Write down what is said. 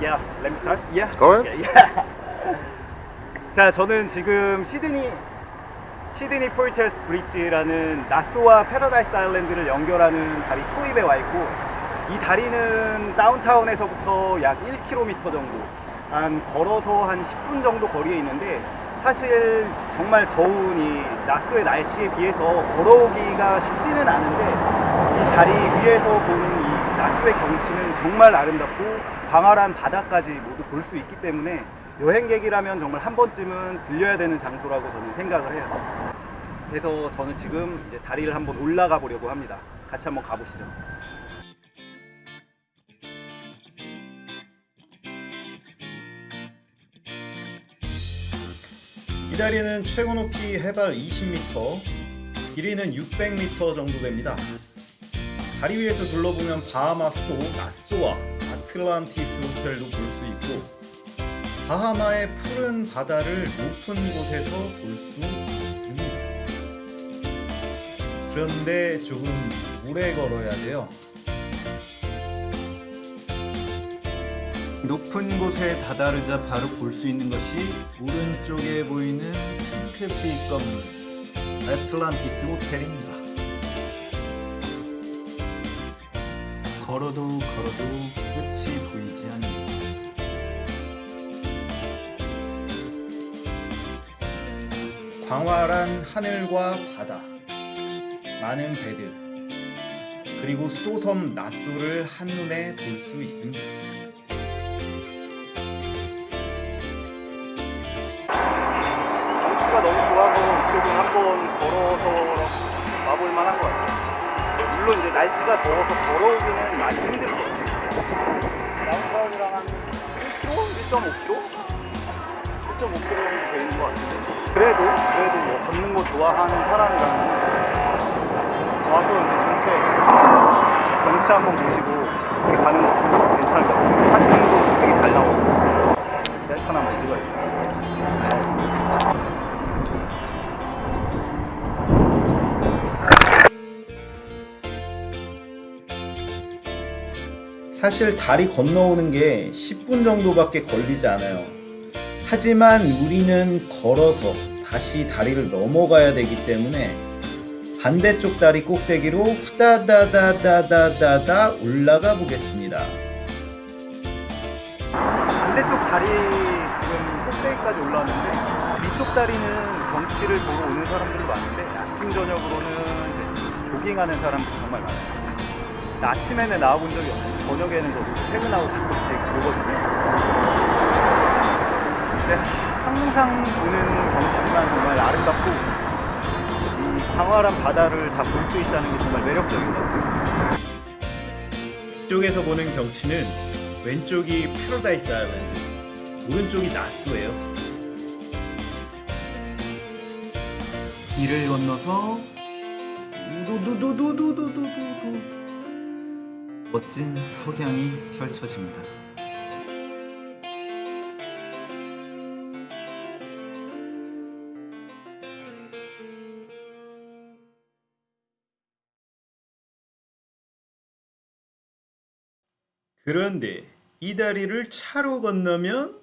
Yeah, let me start. Yeah. Go ahead. Okay, yeah. 자, 저는 지금 시드니 시드니 포이터스 브릿지라는 나소와 패러다이스 아일랜드를 연결하는 다리 초입에 와 있고 이 다리는 다운타운에서부터 약 1km 정도 한 걸어서 한 10분 정도 거리에 있는데 사실 정말 더운 이 나소의 날씨에 비해서 걸어오기가 쉽지는 않은데 이 다리 위에서 보는 이 나스의 경치는 정말 아름답고 광활한 바다까지 모두 볼 수 있기 때문에 여행객이라면 정말 한 번쯤은 들려야 되는 장소라고 저는 생각을 해요. 그래서 저는 지금 이제 다리를 한번 올라가 보려고 합니다. 같이 한번 가보시죠. 이 다리는 최고 높이 해발 20m, 길이는 600m 정도 됩니다. 다리 위에서 둘러보면 바하마 수도 나소와 아틀란티스 호텔도 볼 수 있고 바하마의 푸른 바다를 높은 곳에서 볼 수 있습니다. 그런데 조금 오래 걸어야 돼요. 높은 곳에 다다르자 바로 볼 수 있는 것이 오른쪽에 보이는 핑크빛 건물 애틀란티스 호텔입니다. 걸어도 걸어도 끝이 보이지 않는 광활한 하늘과 바다 많은 배들 그리고 수도섬 나소를 한눈에 볼 수 있습니다. 경치가 너무 좋아서 이쪽은 한번 걸어서 와볼 만 한 것 같아요. 물론 이제 날씨가 더워서 걸어오기는 많이 힘들거든요. 다운타운이랑 한 1km? 1.5km? 1.5km 되는 것 같은데. 그래도, 그래도 뭐 걷는 거 좋아하는 사람이라면 와서 전체 경치 한번 보시고 이렇게 가는 것도 괜찮을 것 같습니다. 사진도 되게 잘 나오고. 셀카 한번 찍어야겠다. 사실 다리 건너오는 게 10분 정도밖에 걸리지 않아요. 하지만 우리는 걸어서 다시 다리를 넘어가야 되기 때문에 반대쪽 다리 꼭대기로 후다다다다다다다 올라가 보겠습니다. 반대쪽 다리 지금 꼭대기까지 올라왔는데 위쪽 다리는 경치를 보러 오는 사람들도 많은데 아침 저녁으로는 이제 조깅하는 사람들이 정말 많아요. 나 아침에는 나와본 적이 없는데 저녁에는 저도 퇴근하고 가끔씩 오거든요. 근데 항상 보는 경치지만 정말 아름답고 이 광활한 바다를 다 볼 수 있다는 게 정말 매력적인 것 같아요. 이쪽에서 보는 경치는 왼쪽이 패러다이스 아일랜드, 오른쪽이 나스예요. 길을 건너서 두두두두두두두두 멋진 석양이 펼쳐집니다. 그런데 이 다리를 차로 건너면